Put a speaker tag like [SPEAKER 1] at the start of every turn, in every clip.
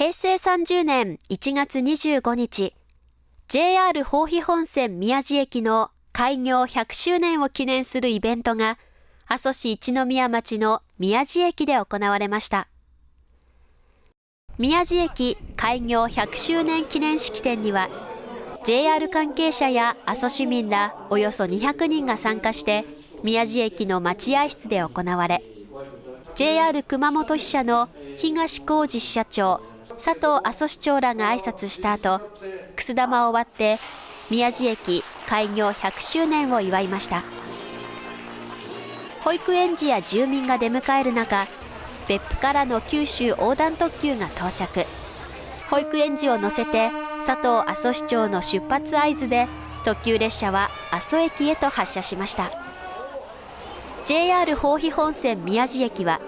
[SPEAKER 1] 平成30年1月25日、JR 豊肥本線宮地駅の開業100周年を記念するイベントが、阿蘇市一宮町の宮地駅で行われました。宮地駅開業100周年記念式典には、JR 関係者や阿蘇市民らおよそ200人が参加して、宮地駅の待合室で行われ、JR 熊本支社の東浩二支社長、佐藤阿蘇市長らが挨拶した後、くす玉を割って宮地駅開業100周年を祝いました。保育園児や住民が出迎える中別府からの九州横断特急が到着。保育園児を乗せて佐藤阿蘇市長の出発合図で特急列車は阿蘇駅へと発車しました。JR 豊肥本線宮地駅は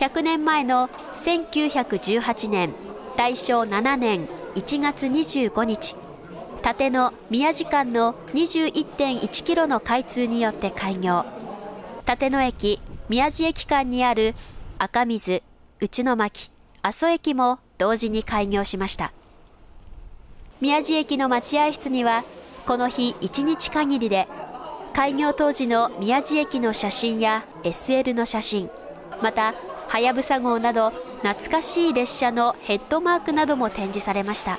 [SPEAKER 1] 100年前の1918年大正7年1月25日縦の宮地間の21.1キロの開通によって開業。立野駅宮地駅間にある赤水内野巻阿蘇駅も同時に開業しました。宮地駅の待合室にはこの日1日限りで開業当時の宮地駅の写真や SL の写真またはやぶさ号など懐かしい列車のヘッドマークなども展示されました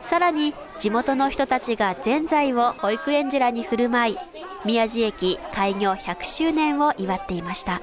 [SPEAKER 1] さらに地元の人たちがぜんざいを保育園児らに振る舞い宮地駅開業100周年を祝っていました。